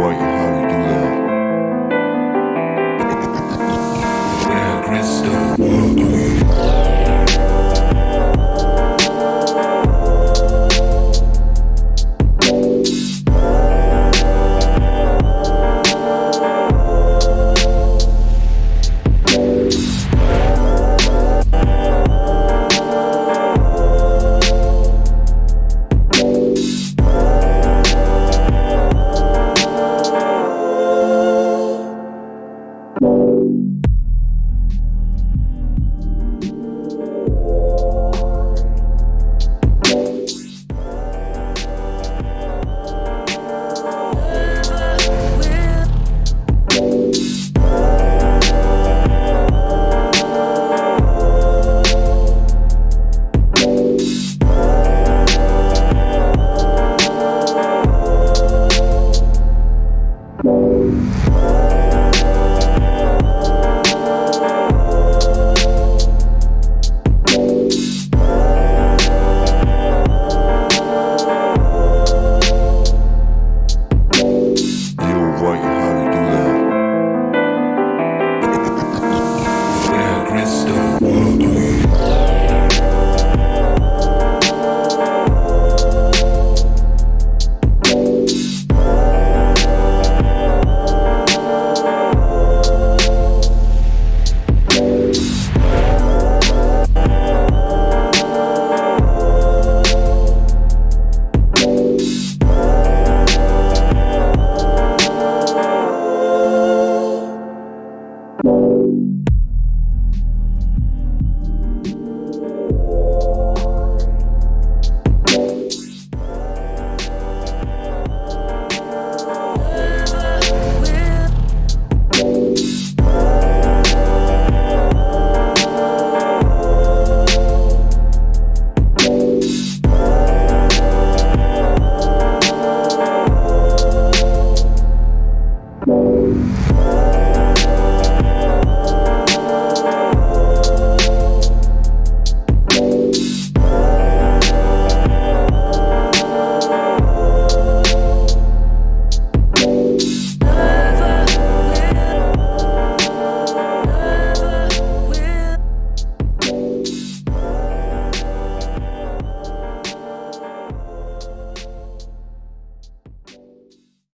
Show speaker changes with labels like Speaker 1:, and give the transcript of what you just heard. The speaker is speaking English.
Speaker 1: Roy.